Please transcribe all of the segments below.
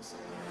Turn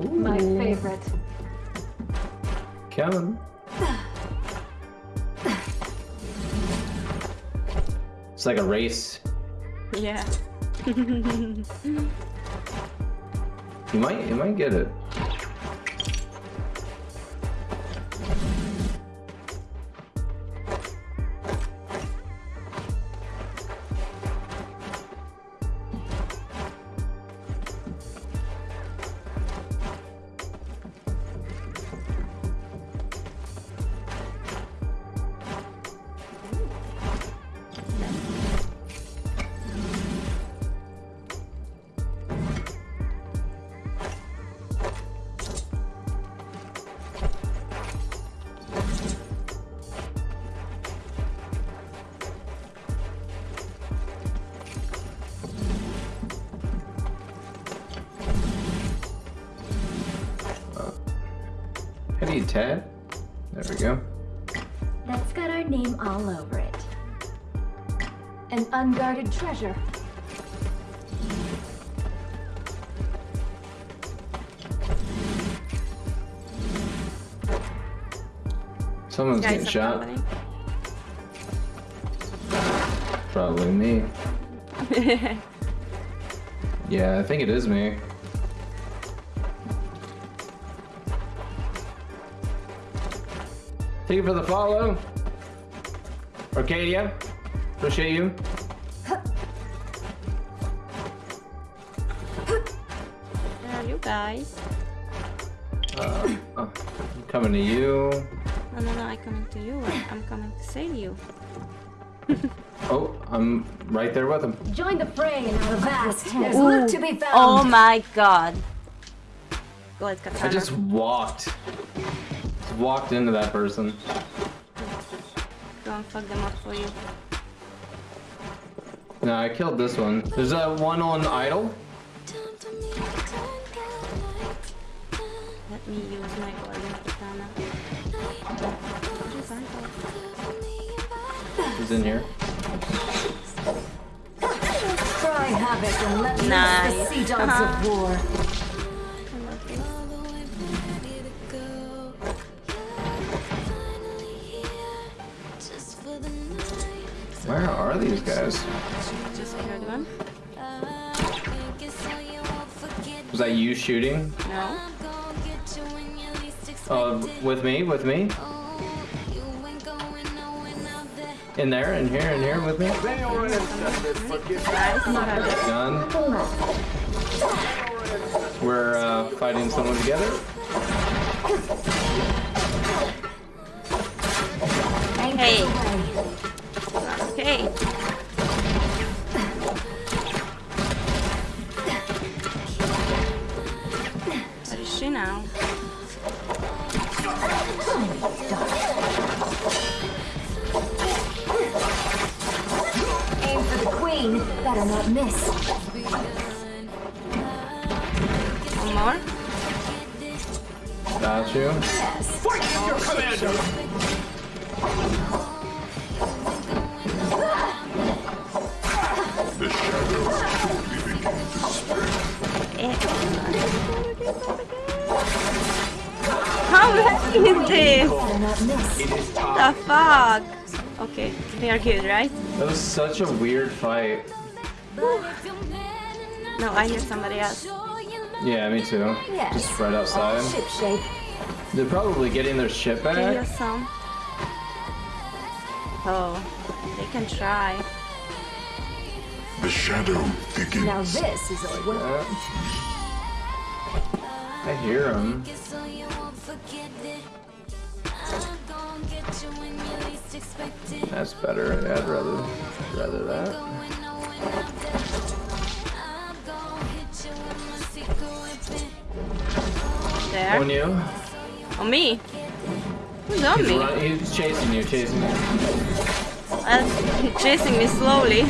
loot. My favorite. Kevin. It's like a race. Yeah. You might you might get it. Hey Ted. There we go. That's got our name all over it. An unguarded treasure. Someone's getting shot. following. Probably me. Yeah, I think it is me. Thank you for the follow. Arcadia, appreciate you. Where are you guys? Uh, uh, I'm coming to you. No, no, no, I'm coming to you. I- I'm coming to save you. Oh, I'm right there with him. Join the fray and out of vast. There's Ooh. loot to be found. Oh my god. Go ahead, I just walked. Just walked into that person. Go and fuck them up for you. No, I killed this one. There's a one on idle. Time for me to turn lights. Let me use my golden katana. Where's your Santo? He's in here. Cry havoc and let loose Nice. the sea dogs of uh-huh. war. Where are these guys? Just killed one. I guess so you won't forget Was that you shooting? No. I'm gonna get you when you least expect it. with me? With me? Oh, you ain't going nowhere now that In there? In here? In here with me? Nice, you have it. Gun. We're uh, fighting someone together. Hey. Okay. Where is she now? Aim for the queen. Better not miss. One more? Got you. Yes. Eh. How many is this? Better not miss. It is The fuck? Okay, they are good, right? That was such a weird fight. No, I hear somebody else. Yeah, me too. Yes. Just right All outside. ship shape. They're probably getting their ship Give you back. some. Oh, they can try. The shadow thickens. Now this is a well. Yeah. I hear them. So you won't forget it. I'm gonna get you when you least expect it. That's better. I'd rather rather that. Going nowhere I'm dead. I'm gonna hit you with my secret weapon. There. On you. On me. Who's on He's, me? run, he's chasing you, chasing you. Uh, he's chasing me slowly.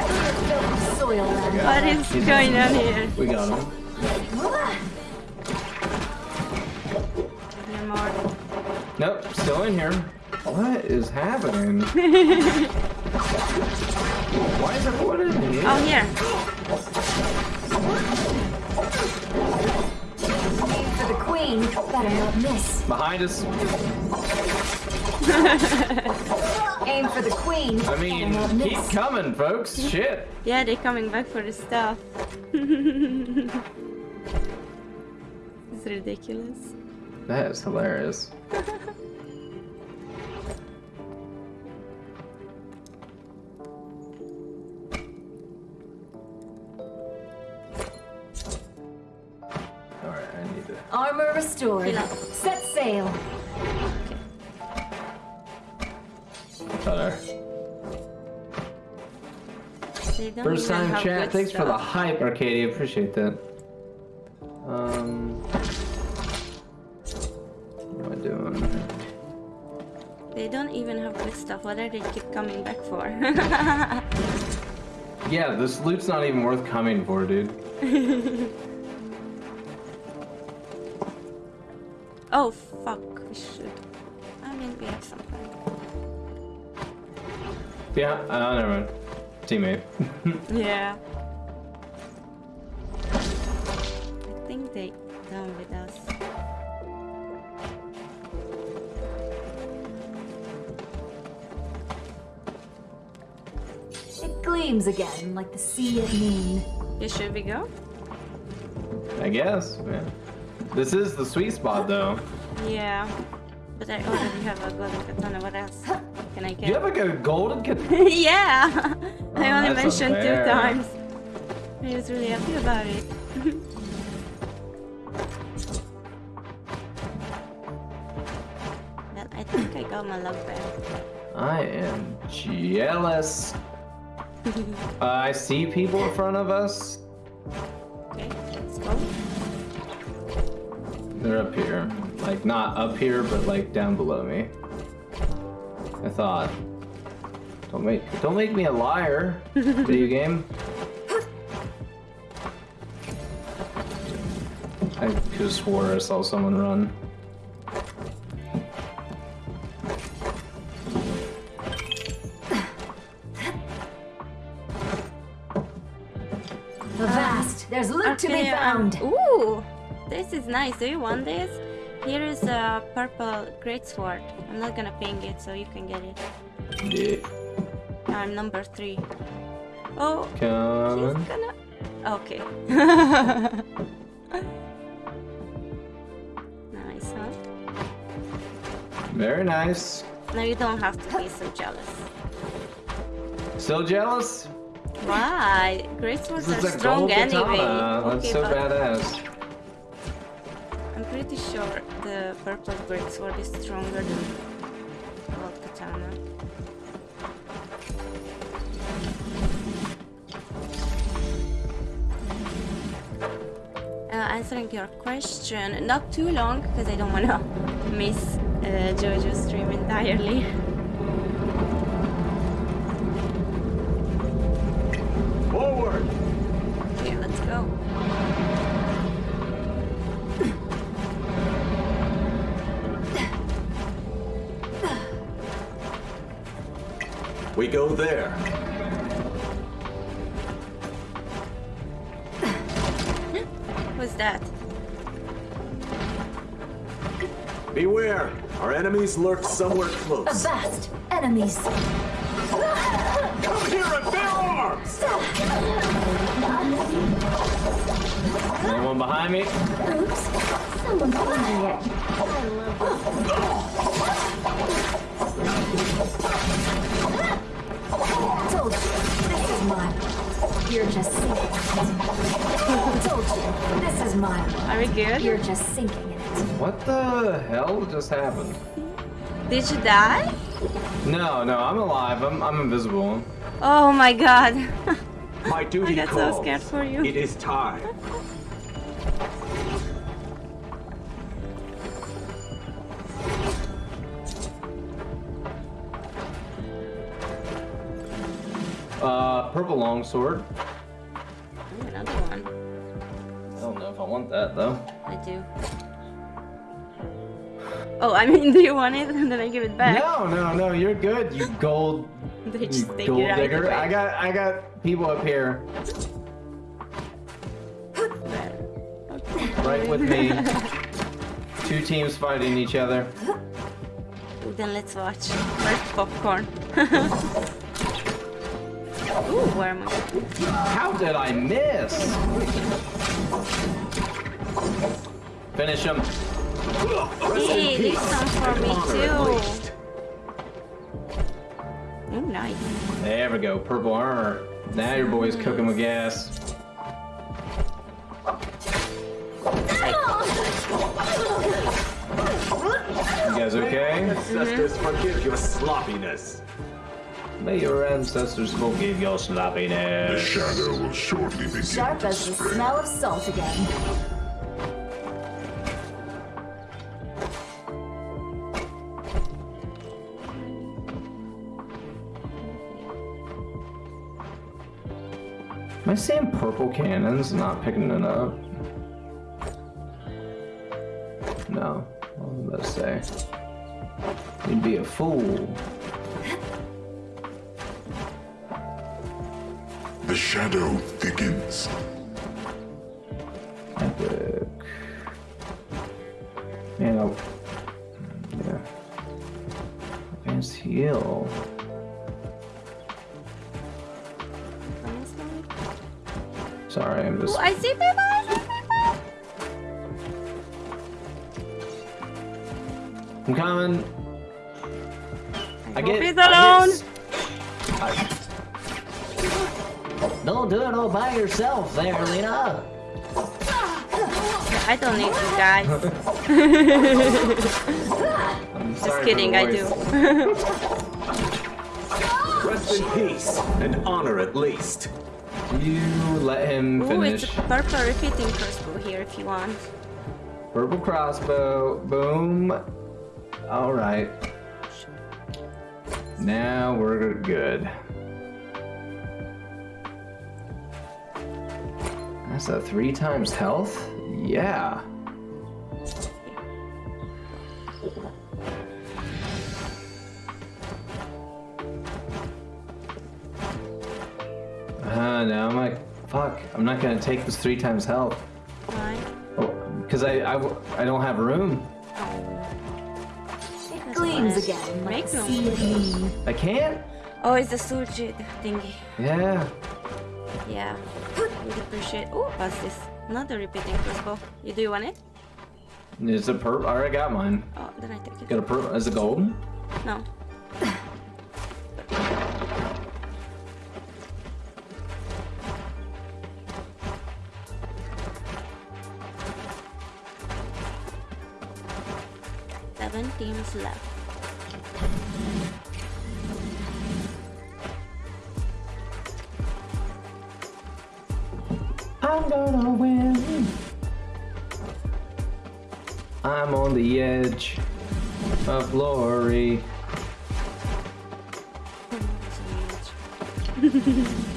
Soil land. what is going on here? We got him. You're more. Nope, still in here. What is happening? Why is everyone in here? Oh, here. Aim for the queen. Better not miss. Behind us. Aim for the queen. I mean, keep coming, folks. Shit. Yeah, they're coming back for the stuff. it's ridiculous. That is hilarious. Alright, I need to. Armor restored. Set sail. First time chat. Thanks for the hype, Arcadia. Appreciate that. Um. What am I doing? They don't even have good stuff. What are they keep coming back for? Yeah, this loot's not even worth coming for, dude. oh fuck, we should. I mean, we have something. Yeah, uh, never mind. Teammate. Yeah. I think they done with us. It gleams again like the sea at noon. Yeah, should we go? I guess. Yeah. This is the sweet spot, though. Yeah. But I already have a golden katana. What else can I get? You have like a golden cat. yeah! I only that's mentioned unfair. two times. I was really happy about it. well, I think I got my luck back. I am jealous. Uh, I see people in front of us. Okay, let's go. They're up here. Like, not up here, but like down below me. I thought. Don't make don't make me a liar, video game. I could have swore I saw someone run. Avast! There's loot to be Okay, um, found. ooh! This is nice. Do you want this? Here is a purple greatsword. I'm not gonna ping it, so you can get it. Yeah. I'm number three. Oh, he's Coming. gonna. Okay. nice, huh? Very nice. Now you don't have to be so jealous. Still jealous? Why? Greatswords This are strong anyway. That's Okay, so badass. I'm pretty sure the purple greatsword is stronger than gold katana. Answering your question, not too long because I don't want to miss uh, JoJo's stream entirely. Forward. Okay, let's go. We go there. Our enemies lurk somewhere close. Avast! Enemies! Come here and bear arms! Anyone behind me? Oops! Someone's wondering it. I love this. Told you, this is mine. You're just sinking. Told you, this is mine. Are we good? You're just sinking in it. What the hell just happened? Did you die? No, no, I'm alive. I'm, I'm invisible. Oh my god. My duty I got so calls. scared for you. It is time. Uh, purple longsword. Ooh, another one. I don't know if I want that though. I do. Oh, I mean, do you want it? And then I give it back. No, no, no, you're good, you gold, They just take gold digger. I got, I got people up here, right with me. Two teams fighting each other. Then let's watch. Where's popcorn? Ooh, where am I? How did I miss? Finish him. Hey, there's some for me too. least. Ooh, nice. There we go, purple armor. Now your boy's cooking with gas. You guys okay? Ancestors mm-hmm. forgive your sloppiness. May your ancestors forgive your sloppiness. The shadow will shortly begin Sharp to as the smell of salt again. Am I seeing purple cannons not picking it up? No. I was about to say. You'd be a fool. The shadow thickens. Epic. Man, I... Yeah. Advanced heal. Sorry, I'm Ooh, just... I see people! I see people! I'm coming. I hope get. he's I alone. get s- I- Don't do it all by yourself there, Lena. I don't need you guys. Just sorry kidding, I do. Rest in peace and honor at least. You let him Ooh, finish. it's a purple repeating crossbow here if you want. Purple crossbow. Boom. All right. Now we're good. That's a three times health? Yeah. Uh, now I'm like, fuck, I'm not gonna take this three times health. Why? Oh, because I don't have room. It gleams again like Make no sea. I can't? Oh, it's the Suji thingy. Yeah. Yeah. Would appreciate. Oh, what's this? Another repeating crossbow. You do you want it? It's a purple. I already got mine. Oh, then I take it. Got a purple. Is it golden? No. Seven teams left. I'm gonna win. I'm on the edge of glory.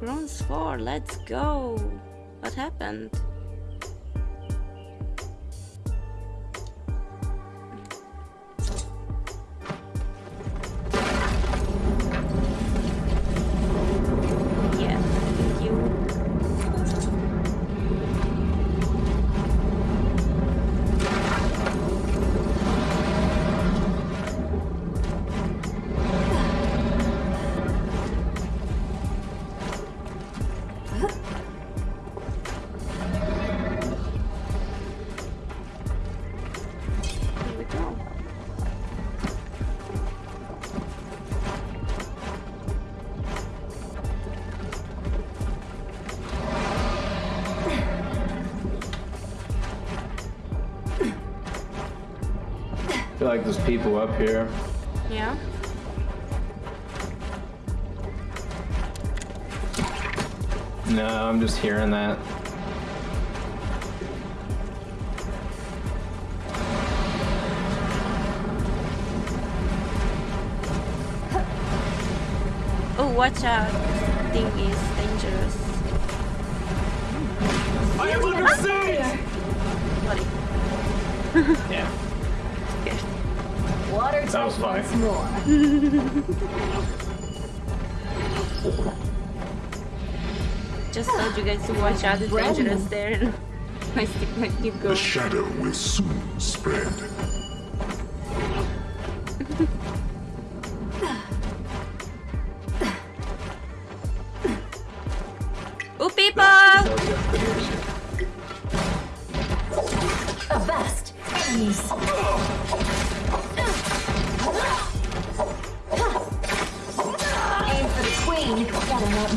Bronze 4, let's go! What happened? Like there's people up here. Yeah. No, I'm just hearing that. Oh, watch out. Thing is dangerous. I am under siege! Sorry. Yeah. Scared. Water That was tight funny. once more. Just told you guys to watch out. It's Brand dangerous new. there. My stick might keep The going. shadow will soon spread.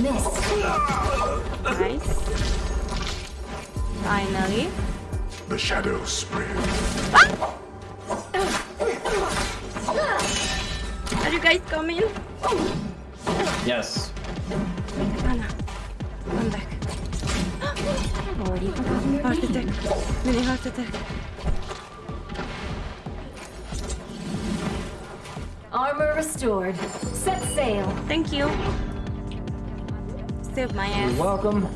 Miss. Nice. Finally. The shadow spread. Are you guys coming? Yes. Anna, come back. Already Heart attack. Mini heart attack. Armor restored. Set sail. Thank you. Save my ass. You're welcome.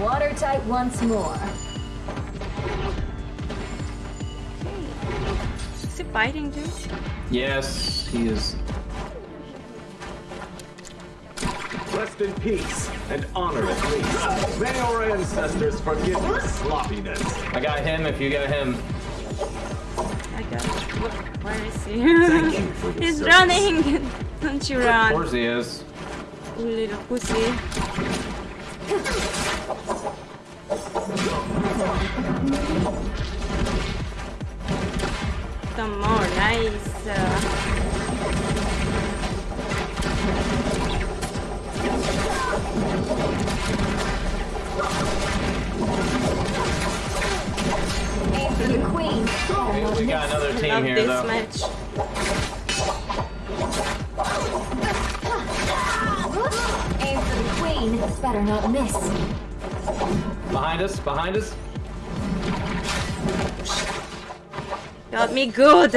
Watertight once more. Is he biting, too? Yes, he is. Rest in peace and honor at least. May our ancestors forgive your sloppiness. I got him if you got him. I got it. Look, Where is he? Thank you for your He's service. running! Don't you run. Of course he is. You little pussy. Some more, nice. The queen. Better We, got another team love here this though. match. Better not miss. Behind us, behind us. Got me good.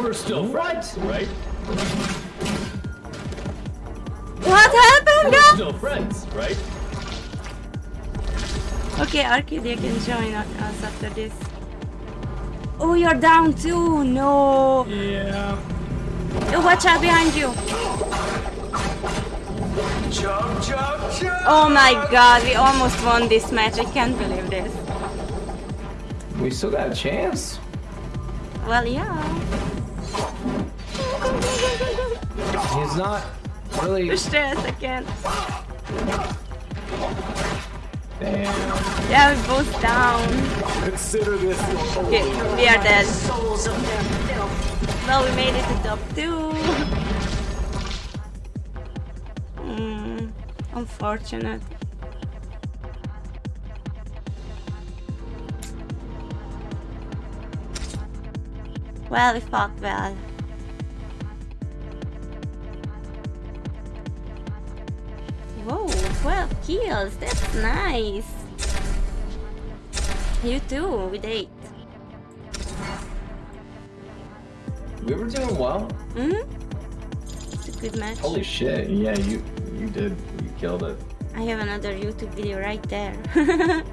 We're still friends, right? What happened, guys? still friends, right? Okay, Arcadia can join us after this. Oh, you're down too. No. Yeah. Oh, watch out behind you. Jump, jump, jump. Oh my god, we almost won this match. I can't believe this. We still got a chance. Well, yeah. He's not really... Push this, I can't. Damn. Yeah, we're both down. Consider this Okay, we are dead. Well, we made it to top 2. mm, unfortunate. Well, we fucked well. Whoa, 12 kills, that's nice. You too, with 8. We were doing well. Mm hmm It's a good match. Holy shit, yeah, you did. You killed it. I have another YouTube video right there.